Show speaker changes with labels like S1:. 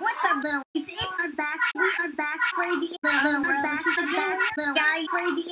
S1: What's up, little? It's our back. We are back Crazy little. We're back for little guy Crazy.